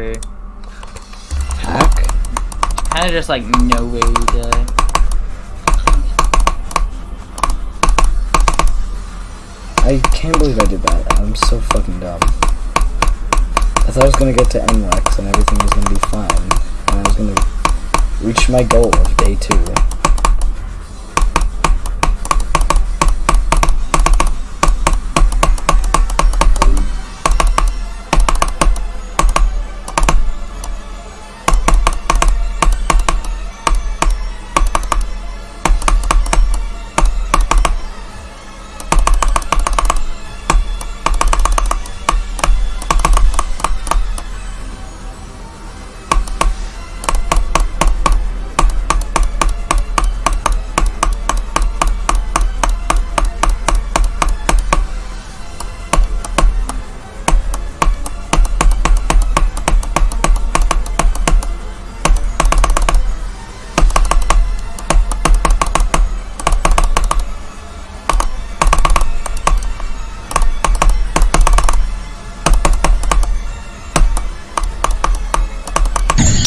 Hack? Kind of just like no way to. I can't believe I did that. I'm so fucking dumb. I thought I was gonna get to NLEX and everything was gonna be fine. And I was gonna reach my goal of day two.